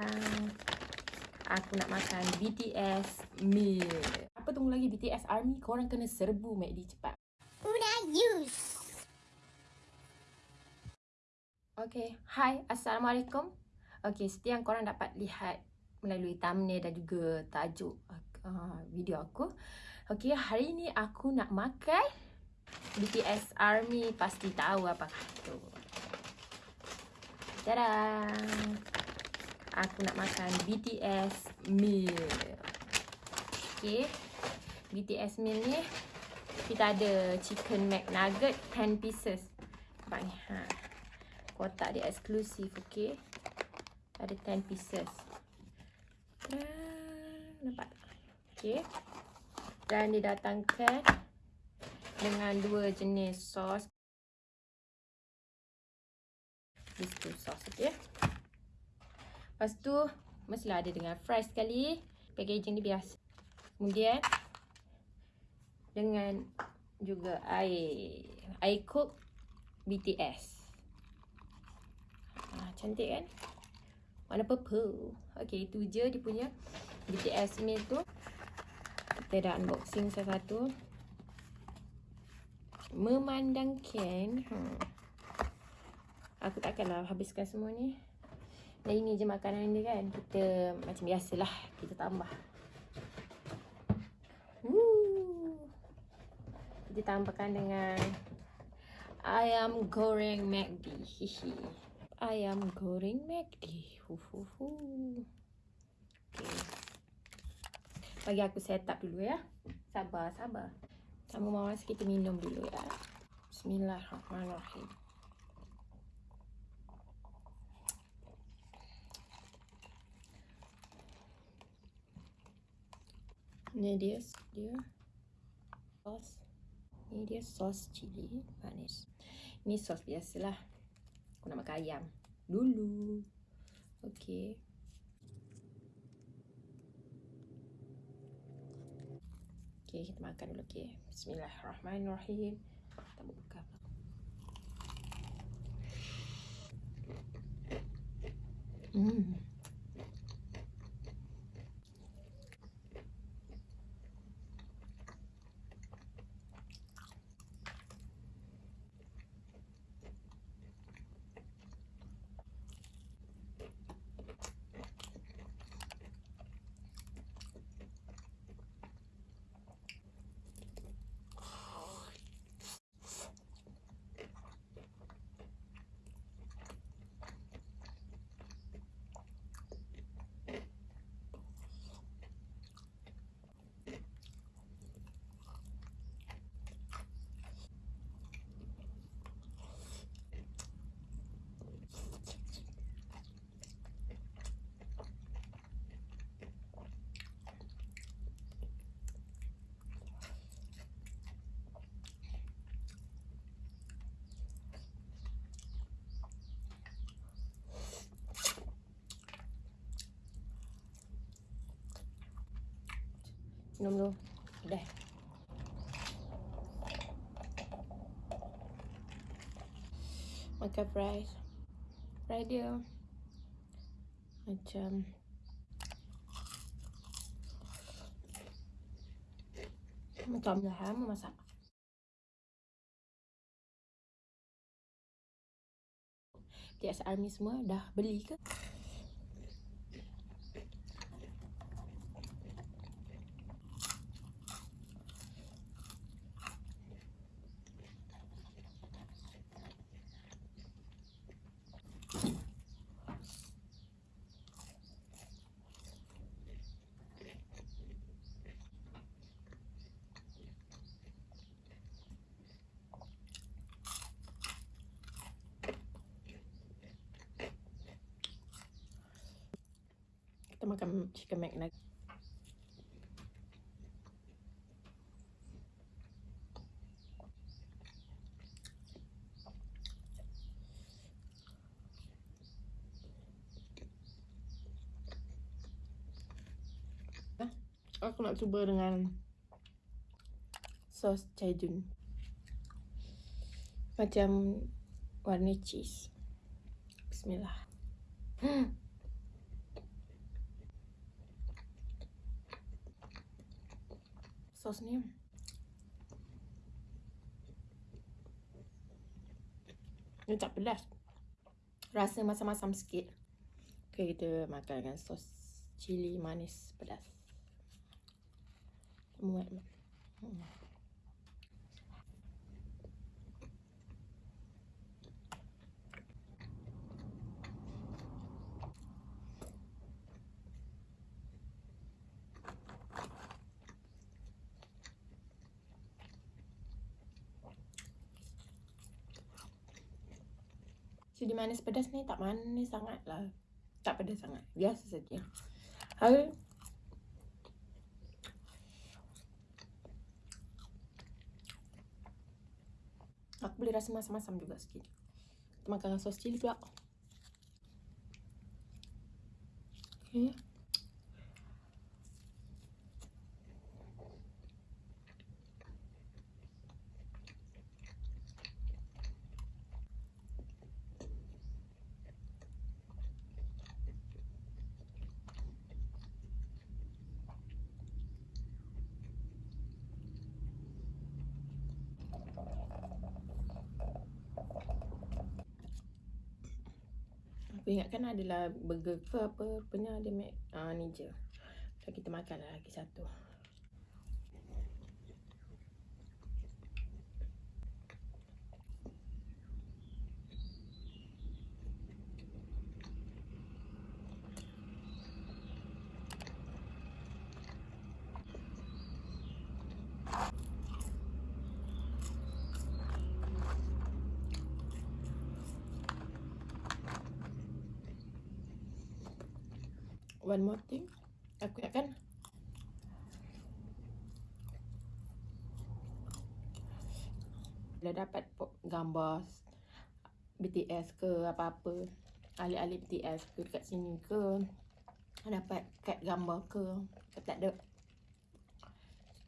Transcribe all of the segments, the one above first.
Uh, aku nak makan BTS meal. Apa tunggu lagi BTS Army? Korang kena serbu McD cepat. Una use. Okay, hi, Assalamualaikum. Okay, seperti yang korang dapat lihat melalui thumbnail dan juga tajuk uh, video aku. Okay, hari ni aku nak makan BTS Army. Pasti tahu apa tu. Tada! Aku nak makan BTS meal. Okay, BTS meal ni kita ada chicken McNugget 10 pieces. Nampak ni. Ha. Kotak dia eksklusif okey. Ada 10 pieces. Nampak okey. Dan didatangkan dengan dua jenis sos. These two sos okey lepas tu mestilah ada dengan fries sekali packaging dia biasa kemudian dengan juga air air cook BTS Cantik kan? Warna purple. Okay, itu je dia punya BTS meal tu. Kita dah unboxing satu-satu. Memandangkan. Hmm. Aku takkanlah habiskan semua ni. Dan ini je makanan dia kan. Kita macam biasalah. Kita tambah. Woo. Kita tambahkan dengan ayam goreng McD. Ayam goreng McD. Okay. Bagi aku set up dulu ya. Sabar, sabar. Sama mawas kita minum dulu ya. Bismillahirrahmanirrahim. Ini dia, dia sos. Ini dia sos cili manis. Ini sos biasalah. Aku nak makan ayam dulu. Okey. Okey, kita makan dulu okey. Bismillahirrahmanirrahim. Kita buka. Minum dulu. Dah. Makan fries. Fry dia. Macam. Macam dah lama masak. TS Army semua dah beli ke? Makan chicken McNugget. Aku nak cuba dengan sos cajun. Macam warna cheese. Bismillah. Hmm. Sos ni. Ini tak pedas. Rasa masam-masam sikit. Okay, kita makan dengan sos cili manis pedas. Muat. Hmm. Cili manis pedas ni tak manis sangat lah. Tak pedas sangat. Biasa saja. Hari Aku boleh rasa masam-masam juga sikit. Kita makan sos cili pula. Okay. Aku ingatkan adalah burger ke apa Rupanya ada mac ah, ni je So kita makan lah lagi satu one more thing. Aku ingatkan. Dah dapat gambar BTS ke apa-apa ahli-ahli BTS ke dekat sini ke dapat kad gambar ke tak ada.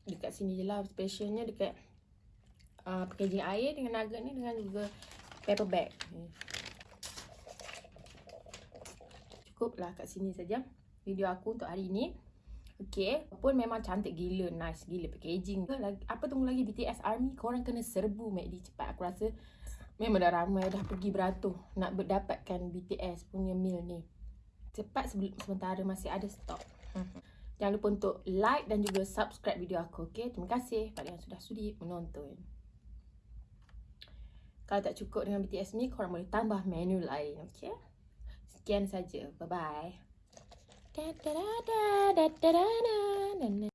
Dekat sini je lah specialnya dekat uh, packaging air dengan nugget ni dengan juga paper bag. Cukup lah kat sini saja video aku untuk hari ni. Okay, pun memang cantik gila, nice gila packaging. Apa tunggu lagi BTS ARMY, korang kena serbu MACD cepat. Aku rasa memang dah ramai dah pergi beratur nak berdapatkan BTS punya meal ni. Cepat sebelum sementara masih ada stok. Jangan lupa untuk like dan juga subscribe video aku. Okay, terima kasih pada yang sudah sudi menonton. Kalau tak cukup dengan BTS ni, korang boleh tambah menu lain. Okay, sekian saja. Bye-bye. Da da da da da da da da